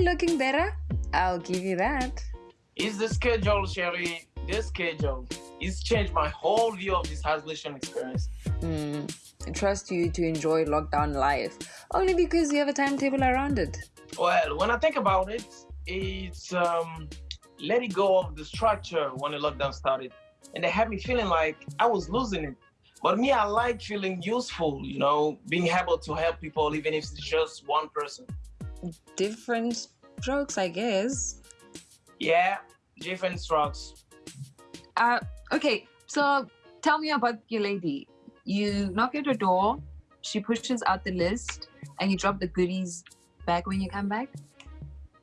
Definitely looking better. I'll give you that. It's the schedule, Sherry. The schedule. It's changed my whole view of this isolation experience. Hmm. I trust you to enjoy lockdown life only because you have a timetable around it. Well, when I think about it, it's um, letting go of the structure when the lockdown started. And they had me feeling like I was losing it. But me, I like feeling useful, you know, being able to help people, even if it's just one person. Different strokes, I guess. Yeah, different strokes. Uh, okay, so tell me about your lady. You knock at her door, she pushes out the list, and you drop the goodies back when you come back?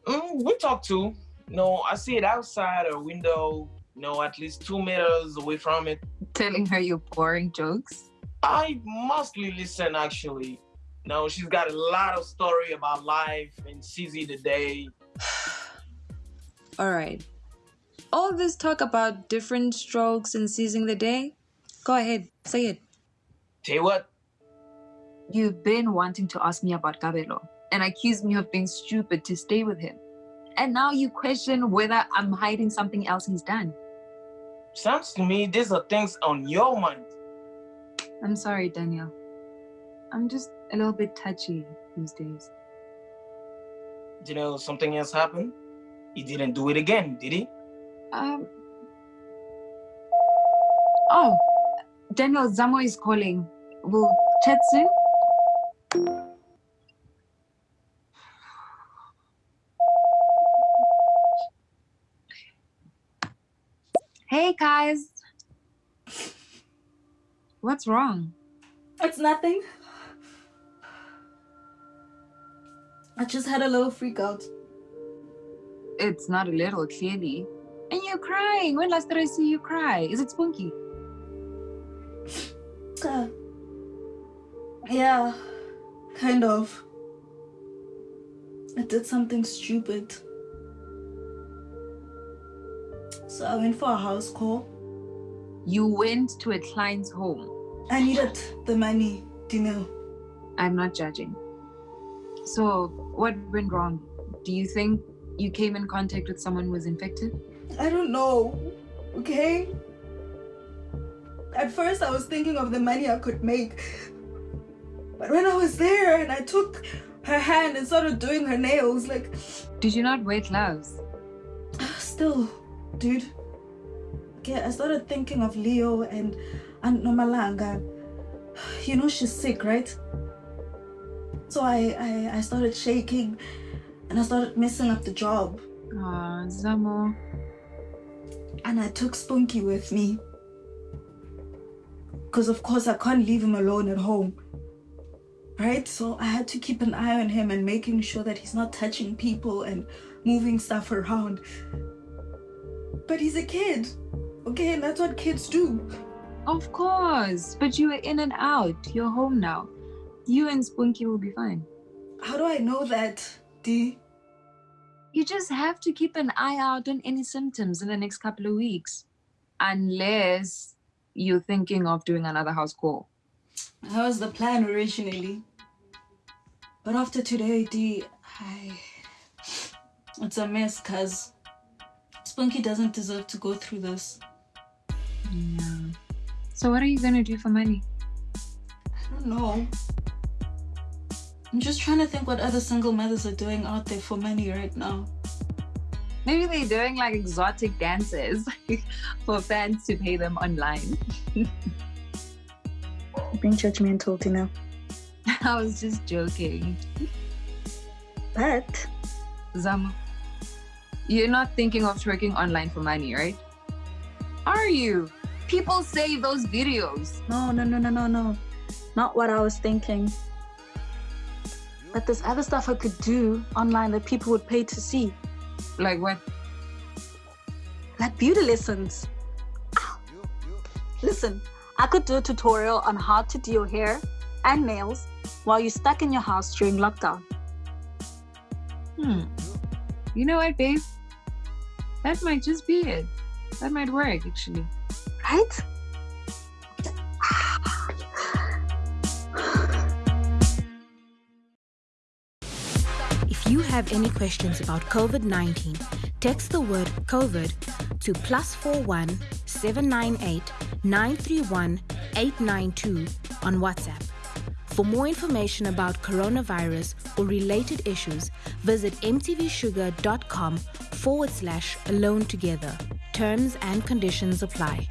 Mm, we talk too. No, I see it outside her window, you know, at least two meters away from it. Telling her you're boring jokes? I mostly listen, actually. You know, she's got a lot of story about life and sees it day. All right. All this talk about different strokes and seizing the day, go ahead, say it. Say what? You've been wanting to ask me about Kabelo and accuse me of being stupid to stay with him. And now you question whether I'm hiding something else he's done. Sounds to me these are things on your mind. I'm sorry, Daniel. I'm just a little bit touchy these days. You know, something else happened? He didn't do it again, did he? Um. Oh, Daniel Zamo is calling. We'll chat soon. Hey guys. What's wrong? It's nothing. I just had a little freak out. It's not a little, clearly. And you're crying. When last did I see you cry? Is it spunky? Uh, yeah, kind of. I did something stupid. So I went for a house call. You went to a client's home. I needed the money, do you know? I'm not judging. So, what went wrong? Do you think you came in contact with someone who was infected? I don't know, okay? At first, I was thinking of the money I could make. But when I was there and I took her hand and started doing her nails, like. Did you not wear gloves? Still, dude. Okay, I started thinking of Leo and Aunt Nomalanga. You know she's sick, right? So I, I, I started shaking and I started messing up the job. Ah, Zamo. And I took Spunky with me. Because of course I can't leave him alone at home. Right? So I had to keep an eye on him and making sure that he's not touching people and moving stuff around. But he's a kid. Okay, and that's what kids do. Of course. But you were in and out. You're home now. You and Spunky will be fine. How do I know that, Dee? You just have to keep an eye out on any symptoms in the next couple of weeks. Unless you're thinking of doing another house call. That was the plan originally. But after today, Dee, I... It's a mess, cuz Spunky doesn't deserve to go through this. Yeah. So what are you gonna do for money? I don't know. I'm just trying to think what other single mothers are doing out there for money right now. Maybe they're doing like exotic dances for fans to pay them online. Being judgmental, you know. I was just joking. But Zamo, you're not thinking of twerking online for money, right? Are you? People save those videos. No, no, no, no, no, no. Not what I was thinking. But there's other stuff I could do online that people would pay to see. Like what? Like beauty lessons. Listen, I could do a tutorial on how to do your hair and nails while you're stuck in your house during lockdown. Hmm. You know what, babe? That might just be it. That might work, actually. Right? You have any questions about COVID 19, text the word COVID to plus 41 798 931 892 on WhatsApp. For more information about coronavirus or related issues, visit mtvshuga.com forward slash alone together. Terms and conditions apply.